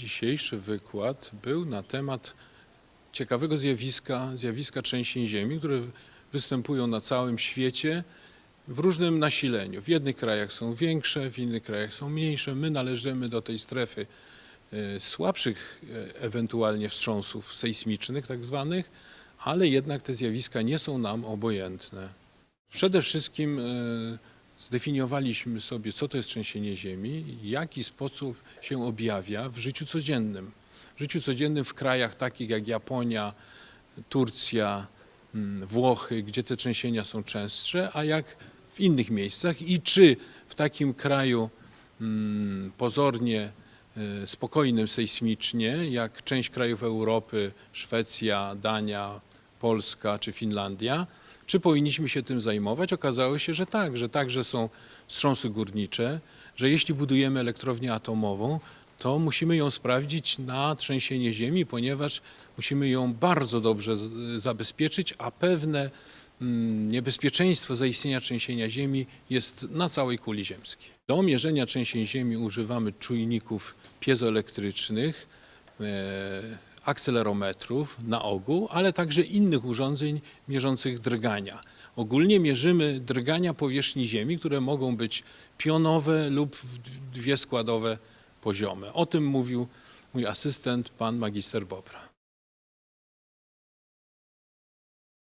dzisiejszy wykład był na temat ciekawego zjawiska, zjawiska trzęsień ziemi, które występują na całym świecie w różnym nasileniu. W jednych krajach są większe, w innych krajach są mniejsze. My należymy do tej strefy e, słabszych e, ewentualnie wstrząsów sejsmicznych tak zwanych, ale jednak te zjawiska nie są nam obojętne. Przede wszystkim e, zdefiniowaliśmy sobie, co to jest trzęsienie ziemi, jaki sposób się objawia w życiu codziennym. W życiu codziennym w krajach takich jak Japonia, Turcja, mm, Włochy, gdzie te trzęsienia są częstsze, a jak w innych miejscach i czy w takim kraju mm, pozornie e, spokojnym sejsmicznie, jak część krajów Europy, Szwecja, Dania, Polska czy Finlandia, czy powinniśmy się tym zajmować? Okazało się, że tak, że także są wstrząsy górnicze, że jeśli budujemy elektrownię atomową, to musimy ją sprawdzić na trzęsienie ziemi, ponieważ musimy ją bardzo dobrze zabezpieczyć, a pewne mm, niebezpieczeństwo zaistnienia trzęsienia ziemi jest na całej kuli ziemskiej. Do mierzenia trzęsień ziemi używamy czujników piezoelektrycznych, e, akcelerometrów na ogół, ale także innych urządzeń mierzących drgania. Ogólnie mierzymy drgania powierzchni Ziemi, które mogą być pionowe lub dwie składowe poziome. O tym mówił mój asystent, pan magister Bobra.